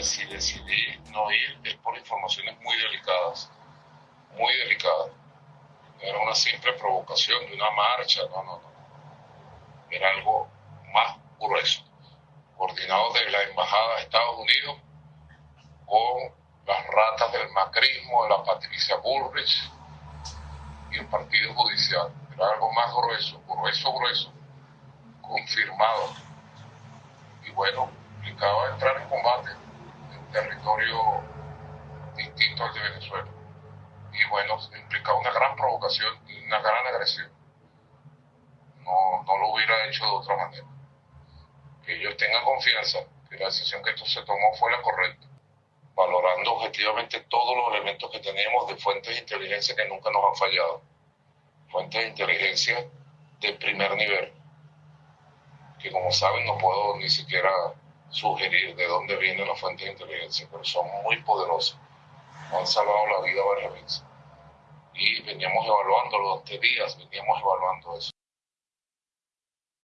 Pues si decidí no ir es por informaciones muy delicadas, muy delicadas. No era una simple provocación de una marcha, no, no, no. Era algo más grueso, coordinado de la Embajada de Estados Unidos con las ratas del macrismo, de la Patricia Bullrich y el Partido Judicial. Era algo más grueso, grueso, grueso, confirmado. Y bueno, implicaba entrar en territorio distinto al de Venezuela. Y bueno, implicaba una gran provocación y una gran agresión. No, no lo hubiera hecho de otra manera. Que ellos tengan confianza que la decisión que esto se tomó fue la correcta valorando objetivamente todos los elementos que tenemos de fuentes de inteligencia que nunca nos han fallado. Fuentes de inteligencia de primer nivel, que como saben no puedo ni siquiera sugerir de dónde vienen las fuentes de inteligencia, pero son muy poderosas. Nos han salvado la vida varias veces. Y veníamos evaluando durante días, veníamos evaluando eso.